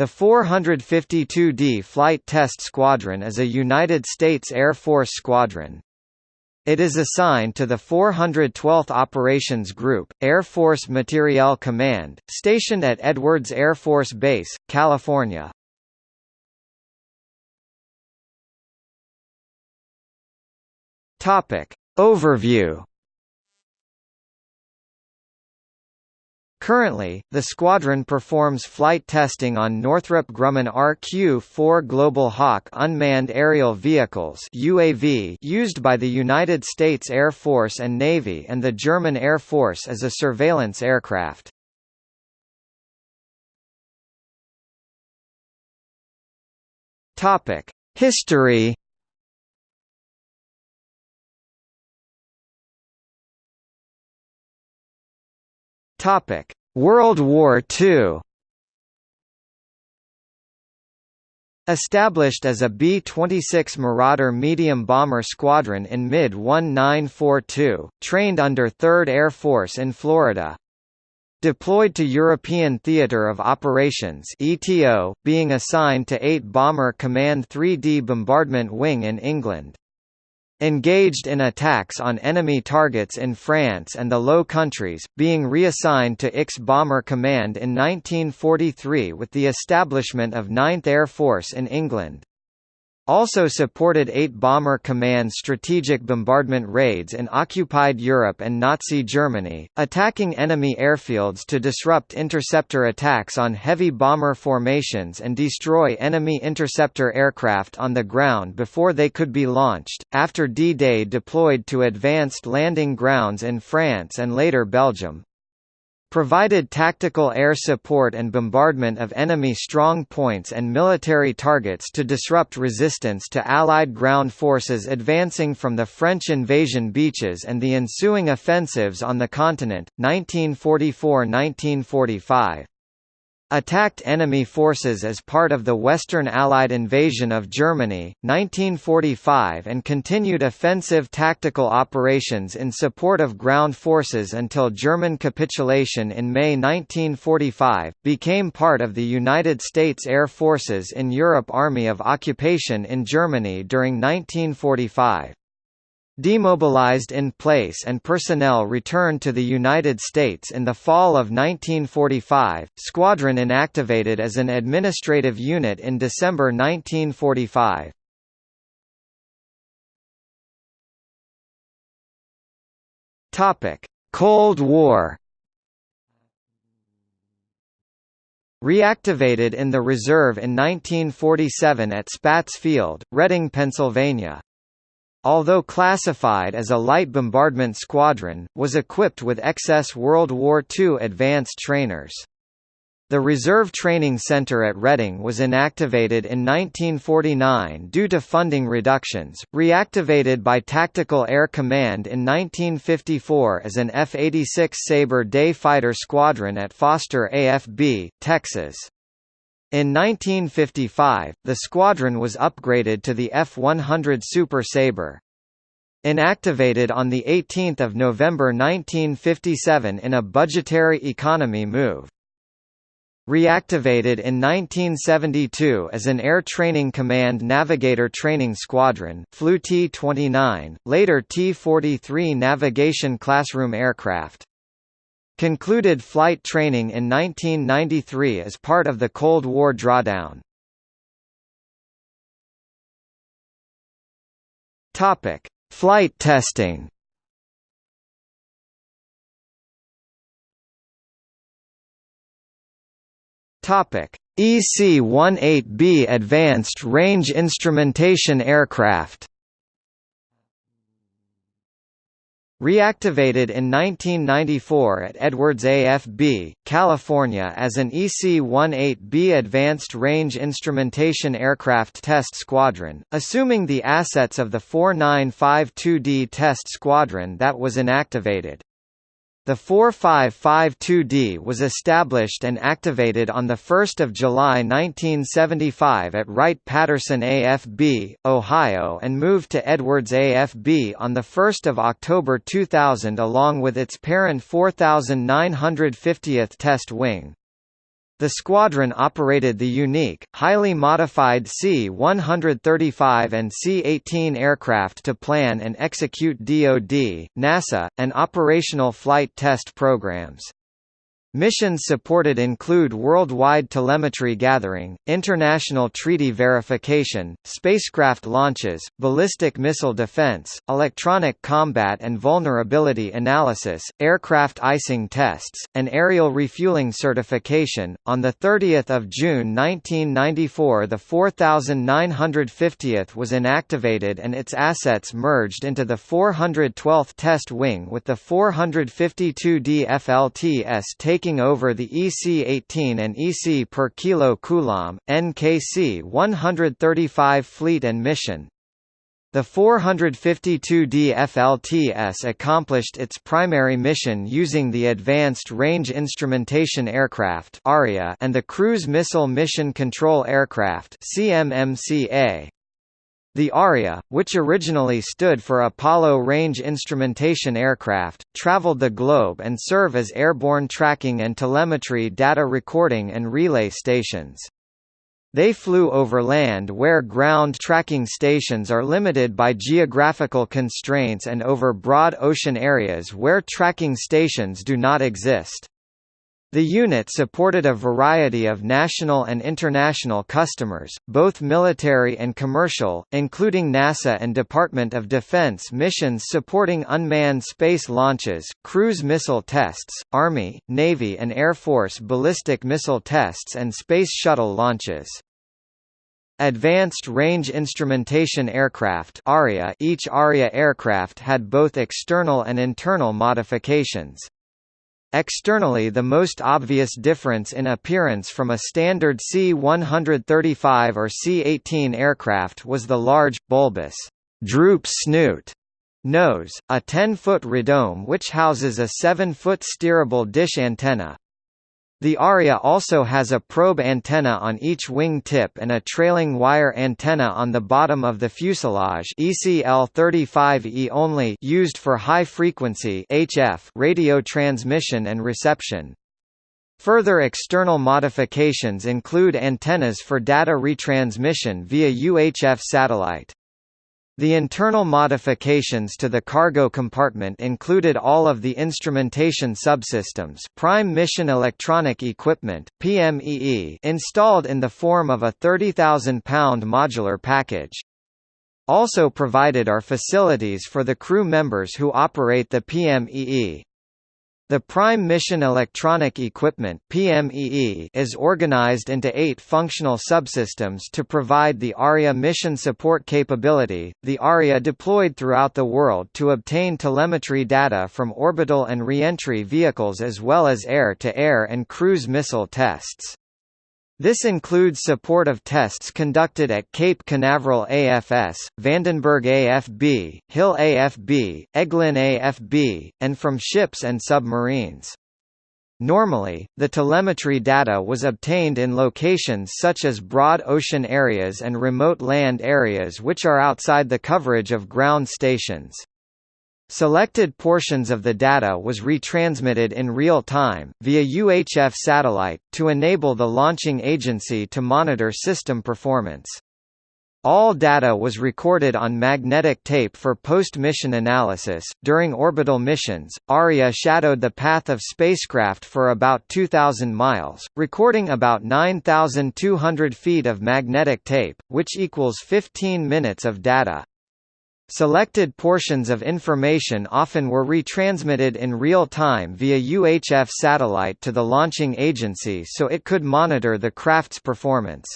The 452d Flight Test Squadron is a United States Air Force squadron. It is assigned to the 412th Operations Group, Air Force Materiel Command, stationed at Edwards Air Force Base, California. Overview Currently, the squadron performs flight testing on Northrop Grumman RQ-4 Global Hawk unmanned aerial vehicles UAV used by the United States Air Force and Navy and the German Air Force as a surveillance aircraft. Topic: History Topic: World War II. Established as a B-26 Marauder medium bomber squadron in mid-1942, trained under 3rd Air Force in Florida. Deployed to European Theatre of Operations ETO, being assigned to 8 Bomber Command 3D Bombardment Wing in England. Engaged in attacks on enemy targets in France and the Low Countries, being reassigned to IX Bomber Command in 1943 with the establishment of 9th Air Force in England also supported 8 Bomber Command strategic bombardment raids in occupied Europe and Nazi Germany, attacking enemy airfields to disrupt interceptor attacks on heavy bomber formations and destroy enemy interceptor aircraft on the ground before they could be launched. After D-Day deployed to advanced landing grounds in France and later Belgium, provided tactical air support and bombardment of enemy strong points and military targets to disrupt resistance to Allied ground forces advancing from the French invasion beaches and the ensuing offensives on the continent, 1944–1945 attacked enemy forces as part of the Western Allied invasion of Germany, 1945 and continued offensive tactical operations in support of ground forces until German capitulation in May 1945, became part of the United States Air Forces in Europe Army of Occupation in Germany during 1945. Demobilized in place and personnel returned to the United States in the fall of 1945, squadron inactivated as an administrative unit in December 1945. Topic: Cold War. Reactivated in the reserve in 1947 at Spatz Field, Reading, Pennsylvania. Although classified as a light bombardment squadron, was equipped with excess World War II advanced trainers. The Reserve Training Center at Reading was inactivated in 1949 due to funding reductions, reactivated by Tactical Air Command in 1954 as an F-86 Sabre day fighter squadron at Foster AFB, Texas. In 1955, the squadron was upgraded to the F-100 Super Sabre. Inactivated on 18 November 1957 in a budgetary economy move. Reactivated in 1972 as an Air Training Command Navigator Training Squadron flew T-29, later T-43 navigation classroom aircraft. Concluded flight training in 1993 as part of the Cold War drawdown. Topic: Flight testing. Topic: EC-18B Advanced Range Instrumentation Aircraft. Reactivated in 1994 at Edwards AFB, California as an EC-18B Advanced Range Instrumentation Aircraft Test Squadron, assuming the assets of the 4952D Test Squadron that was inactivated. The 4552D was established and activated on 1 July 1975 at Wright-Patterson AFB, Ohio and moved to Edwards AFB on 1 October 2000 along with its parent 4950th Test Wing. The squadron operated the unique, highly modified C-135 and C-18 aircraft to plan and execute DoD, NASA, and operational flight test programs. Missions supported include worldwide telemetry gathering, international treaty verification, spacecraft launches, ballistic missile defense, electronic combat and vulnerability analysis, aircraft icing tests, and aerial refueling certification. On the 30th of June 1994, the 4950th was inactivated and its assets merged into the 412th Test Wing with the 452d FLTS taking taking over the EC-18 and EC per kilo coulomb, NKC 135 fleet and mission. The 452D FLTS accomplished its primary mission using the Advanced Range Instrumentation Aircraft and the Cruise Missile Mission Control Aircraft CMMCA. The ARIA, which originally stood for Apollo Range Instrumentation Aircraft, traveled the globe and serve as airborne tracking and telemetry data recording and relay stations. They flew over land where ground tracking stations are limited by geographical constraints and over broad ocean areas where tracking stations do not exist. The unit supported a variety of national and international customers, both military and commercial, including NASA and Department of Defense missions supporting unmanned space launches, cruise missile tests, Army, Navy and Air Force ballistic missile tests and Space Shuttle launches. Advanced Range Instrumentation Aircraft ARIA Each ARIA aircraft had both external and internal modifications. Externally the most obvious difference in appearance from a standard C-135 or C-18 aircraft was the large, bulbous, droop snoot nose, a 10-foot radome which houses a 7-foot steerable dish antenna, the ARIA also has a probe antenna on each wing tip and a trailing wire antenna on the bottom of the fuselage ECL35E only used for high-frequency HF radio transmission and reception. Further external modifications include antennas for data retransmission via UHF satellite. The internal modifications to the cargo compartment included all of the instrumentation subsystems Prime Mission Electronic Equipment PMEE installed in the form of a 30,000-pound modular package. Also provided are facilities for the crew members who operate the PMEE. The Prime Mission Electronic Equipment is organized into eight functional subsystems to provide the ARIA mission support capability. The ARIA deployed throughout the world to obtain telemetry data from orbital and reentry vehicles as well as air-to-air -air and cruise missile tests. This includes support of tests conducted at Cape Canaveral AFS, Vandenberg AFB, Hill AFB, Eglin AFB, and from ships and submarines. Normally, the telemetry data was obtained in locations such as broad ocean areas and remote land areas which are outside the coverage of ground stations. Selected portions of the data was retransmitted in real time, via UHF satellite, to enable the launching agency to monitor system performance. All data was recorded on magnetic tape for post-mission analysis. During orbital missions, ARIA shadowed the path of spacecraft for about 2,000 miles, recording about 9,200 feet of magnetic tape, which equals 15 minutes of data. Selected portions of information often were retransmitted in real time via UHF satellite to the launching agency so it could monitor the craft's performance.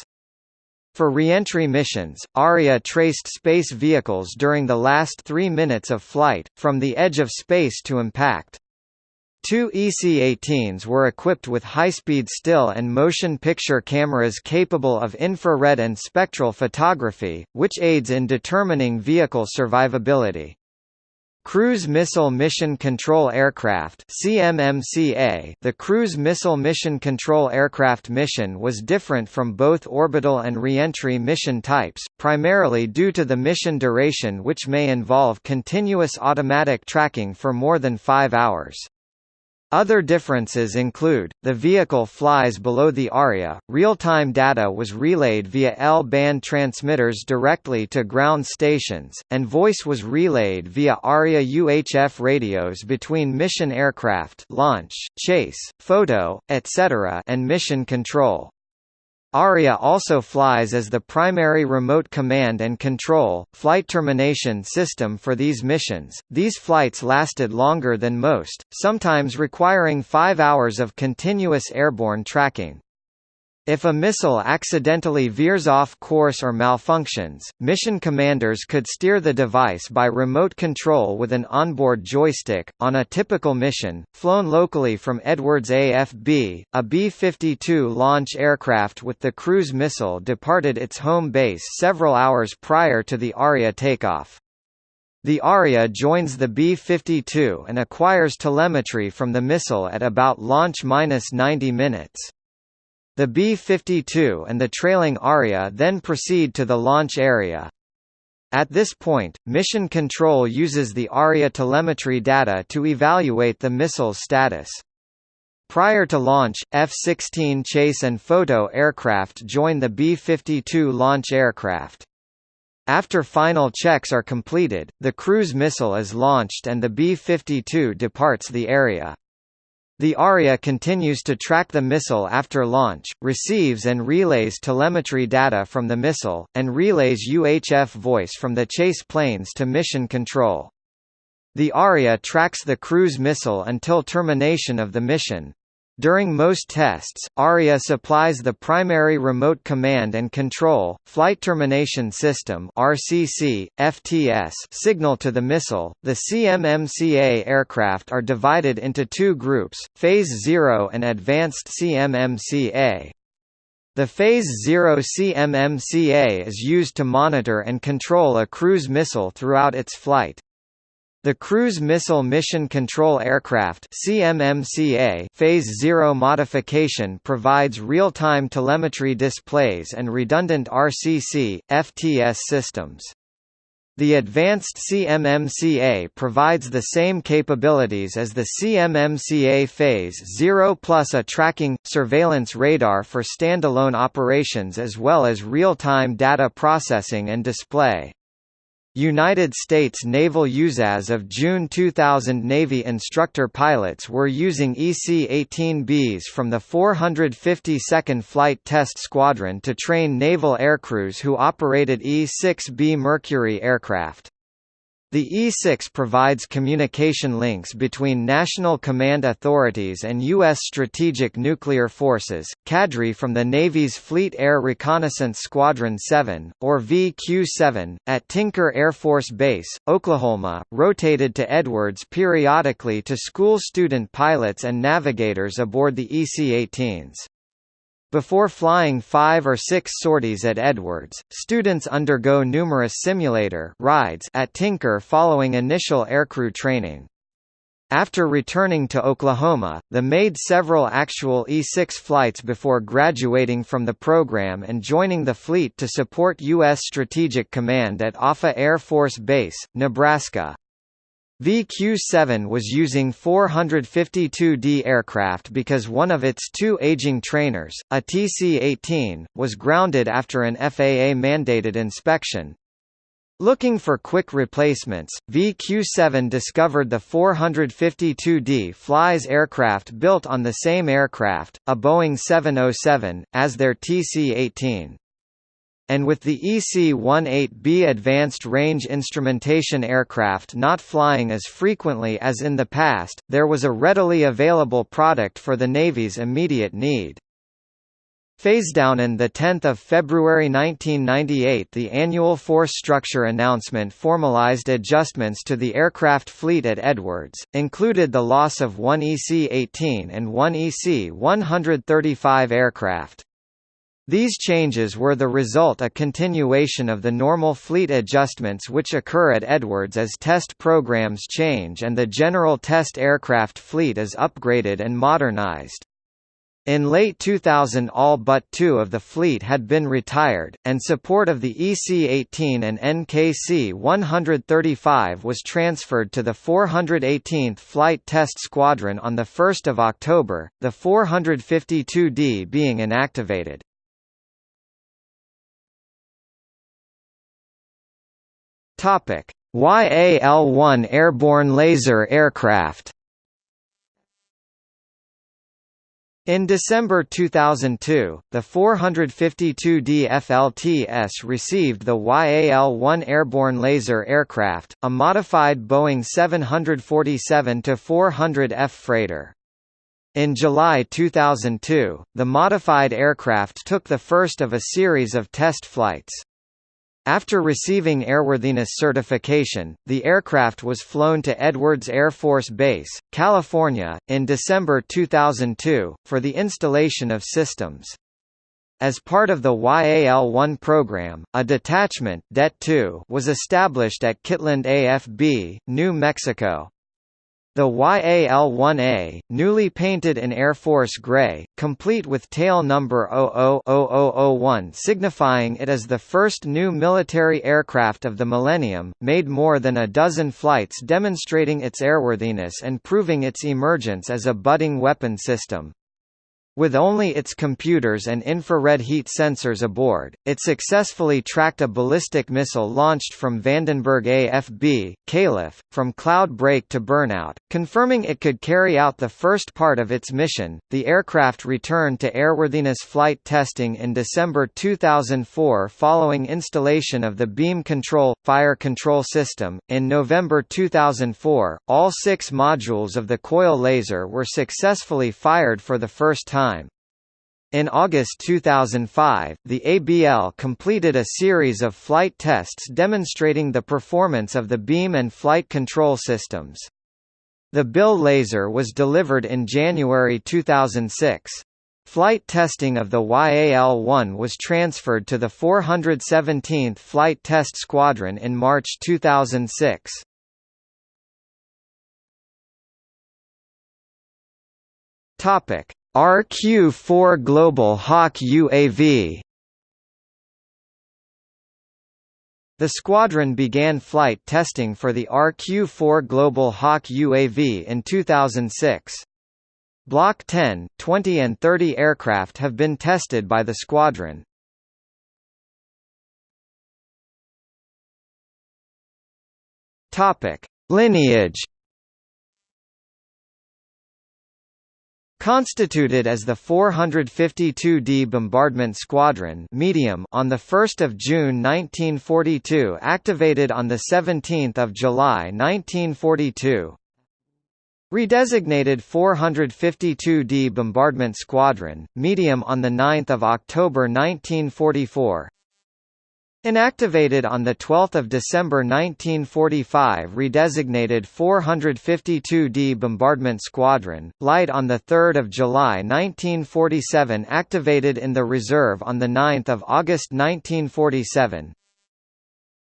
For reentry missions, ARIA traced space vehicles during the last three minutes of flight, from the edge of space to impact. Two EC-18s were equipped with high-speed still and motion picture cameras capable of infrared and spectral photography, which aids in determining vehicle survivability. Cruise Missile Mission Control Aircraft CMMCA The Cruise Missile Mission Control Aircraft mission was different from both orbital and reentry mission types, primarily due to the mission duration which may involve continuous automatic tracking for more than five hours. Other differences include, the vehicle flies below the ARIA, real-time data was relayed via L-band transmitters directly to ground stations, and voice was relayed via ARIA UHF radios between mission aircraft launch, chase, photo, etc. and mission control. ARIA also flies as the primary remote command and control, flight termination system for these missions. These flights lasted longer than most, sometimes requiring five hours of continuous airborne tracking. If a missile accidentally veers off course or malfunctions, mission commanders could steer the device by remote control with an onboard joystick. On a typical mission, flown locally from Edwards AFB, a B-52 launch aircraft with the cruise missile departed its home base several hours prior to the ARIA takeoff. The ARIA joins the B-52 and acquires telemetry from the missile at about launch minus 90 minutes. The B-52 and the trailing ARIA then proceed to the launch area. At this point, Mission Control uses the ARIA telemetry data to evaluate the missile's status. Prior to launch, F-16 chase and photo aircraft join the B-52 launch aircraft. After final checks are completed, the cruise missile is launched and the B-52 departs the area. The ARIA continues to track the missile after launch, receives and relays telemetry data from the missile, and relays UHF voice from the chase planes to mission control. The ARIA tracks the cruise missile until termination of the mission. During most tests, ARIA supplies the primary remote command and control, flight termination system (RCC, FTS) signal to the missile. The CMMCA aircraft are divided into two groups: Phase 0 and Advanced CMMCA. The Phase 0 CMMCA is used to monitor and control a cruise missile throughout its flight. The Cruise Missile Mission Control Aircraft CMMCA Phase 0 modification provides real-time telemetry displays and redundant RCC, FTS systems. The advanced CMMCA provides the same capabilities as the CMMCA Phase 0 plus a tracking, surveillance radar for standalone operations as well as real-time data processing and display. United States Naval USAS of June 2000 Navy instructor pilots were using EC-18Bs from the 452nd Flight Test Squadron to train naval aircrews who operated E-6B Mercury aircraft. The E6 provides communication links between national command authorities and U.S. strategic nuclear forces. Cadre from the Navy's Fleet Air Reconnaissance Squadron 7, or VQ-7, at Tinker Air Force Base, Oklahoma, rotated to Edwards periodically to school student pilots and navigators aboard the EC-18s. Before flying five or six sorties at Edwards, students undergo numerous simulator rides at Tinker following initial aircrew training. After returning to Oklahoma, the made several actual E-6 flights before graduating from the program and joining the fleet to support U.S. Strategic Command at Offutt Air Force Base, Nebraska. VQ-7 was using 452D aircraft because one of its two aging trainers, a TC-18, was grounded after an FAA-mandated inspection. Looking for quick replacements, VQ-7 discovered the 452D flies aircraft built on the same aircraft, a Boeing 707, as their TC-18 and with the EC-18B Advanced Range Instrumentation aircraft not flying as frequently as in the past, there was a readily available product for the Navy's immediate need. Phasedown on 10 February 1998 the annual force structure announcement formalized adjustments to the aircraft fleet at Edwards, included the loss of one EC-18 and one EC-135 aircraft. These changes were the result a continuation of the normal fleet adjustments which occur at Edwards as test programs change and the general test aircraft fleet is upgraded and modernized. In late 2000 all but two of the fleet had been retired, and support of the EC-18 and NKC-135 was transferred to the 418th Flight Test Squadron on 1 October, the 452D being inactivated. YAL-1 airborne laser aircraft In December 2002, the 452D FLTS received the YAL-1 airborne laser aircraft, a modified Boeing 747-400F freighter. In July 2002, the modified aircraft took the first of a series of test flights. After receiving airworthiness certification, the aircraft was flown to Edwards Air Force Base, California, in December 2002, for the installation of systems. As part of the YAL-1 program, a detachment Det 2 was established at Kirtland AFB, New Mexico. The YAL-1A, newly painted in Air Force Gray, complete with tail number 000001 signifying it as the first new military aircraft of the millennium, made more than a dozen flights demonstrating its airworthiness and proving its emergence as a budding weapon system. With only its computers and infrared heat sensors aboard, it successfully tracked a ballistic missile launched from Vandenberg AFB, Calif, from cloud break to burnout, confirming it could carry out the first part of its mission. The aircraft returned to airworthiness flight testing in December 2004 following installation of the beam control fire control system. In November 2004, all six modules of the COIL laser were successfully fired for the first time time. In August 2005, the ABL completed a series of flight tests demonstrating the performance of the beam and flight control systems. The BILL laser was delivered in January 2006. Flight testing of the YAL-1 was transferred to the 417th Flight Test Squadron in March 2006. Topic: RQ-4 Global Hawk UAV The squadron began flight testing for the RQ-4 Global Hawk UAV in 2006. Block 10, 20 and 30 aircraft have been tested by the squadron. Lineage Constituted as the 452d Bombardment Squadron medium on 1 June 1942 activated on 17 July 1942. Redesignated 452d Bombardment Squadron, medium on 9 October 1944 Inactivated on 12 December 1945 redesignated 452d Bombardment Squadron, light on 3 July 1947 activated in the reserve on 9 August 1947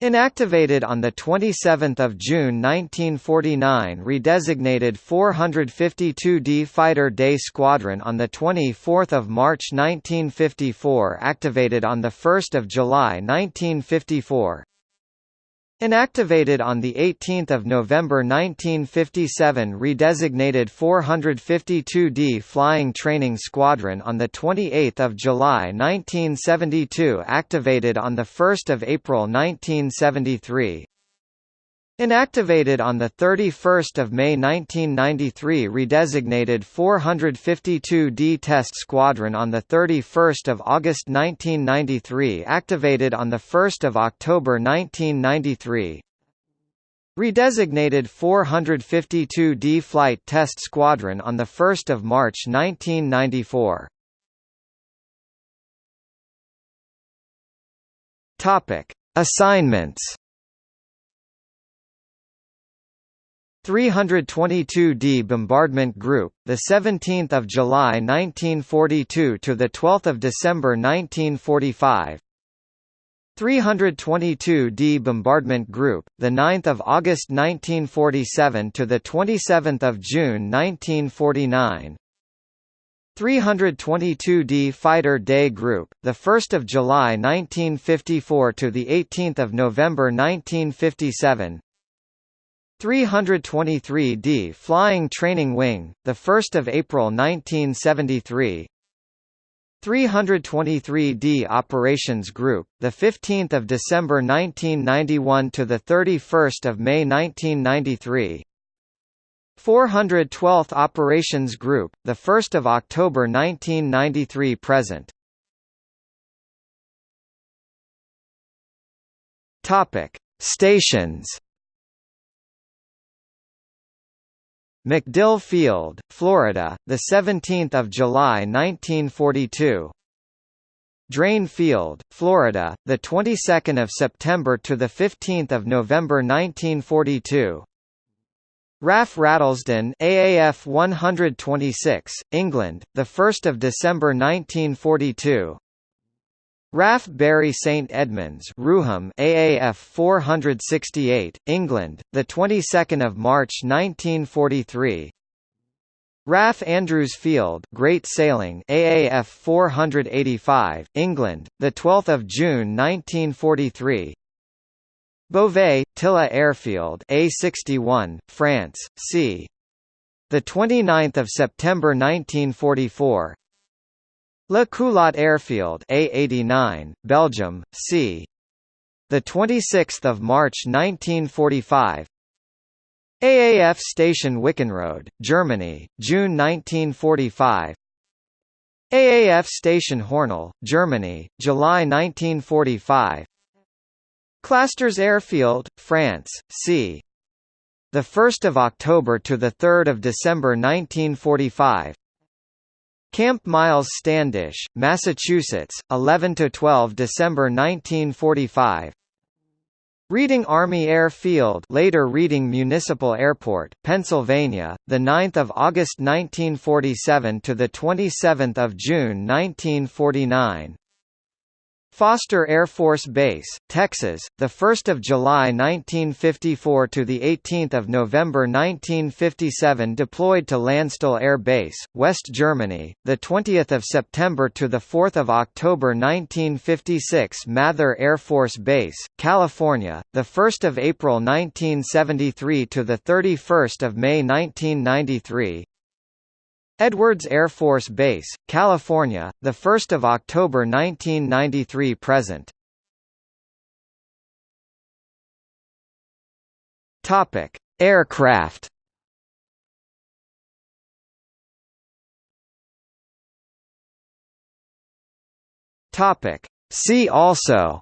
Inactivated on 27 June 1949 redesignated 452d Fighter Day Squadron on 24 March 1954 activated on 1 July 1954 Inactivated on 18 November 1957 redesignated 452d Flying Training Squadron on 28 July 1972 activated on 1 April 1973 Inactivated on 31 May 1993 redesignated 452d Test Squadron on 31 August 1993 activated on 1 October 1993 Redesignated 452d Flight Test Squadron on 1 March 1994 Assignments 322d Bombardment Group, the 17th of July 1942 to the 12th of December 1945. 322d Bombardment Group, the 9th of August 1947 to the 27th of June 1949. 322d Fighter Day Group, the 1st of July 1954 to the 18th of November 1957. 323d Flying Training Wing, the 1st of April 1973. 323d Operations Group, the 15th of December 1991 to the 31st of May 1993. 412th Operations Group, the 1st of October 1993 present. Topic: Stations. MacDill Field, Florida, the 17th of July 1942. Drane Field, Florida, the 22nd of September to the 15th of November 1942. RAF Rattlesden AAF 126, England, the 1st of December 1942. RAF Bury St Edmunds Rougham AAF 468, England, the 22nd of March 1943. RAF Andrews Field Great Saling AAF 485, England, the 12th of June 1943. Beauvais, Tillé Airfield A61, France, c. The 29th of September 1944. Le Culot Airfield A89, Belgium, c. The 26th of March 1945. AAF Station Wickenrode, Germany, June 1945. AAF Station Hornell, Germany, July 1945. Clastres Airfield, France, c. The 1st of October to the 3rd of December 1945. Camp Miles Standish, Massachusetts, 11 to 12 December 1945. Reading Army Air Field, later Reading Municipal Airport, Pennsylvania, the 9th of August 1947 to the 27th of June 1949. Foster Air Force Base, Texas, the 1st of July 1954 to the 18th of November 1957 deployed to Landstuhl Air Base, West Germany, the 20th of September to the 4th of October 1956 Mather Air Force Base, California, the 1st of April 1973 to the 31st of May 1993 Edwards Air Force Base, California, 1 October 1993 present. Topic: Aircraft. Topic: See also.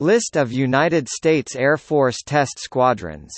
List of United States Air Force test squadrons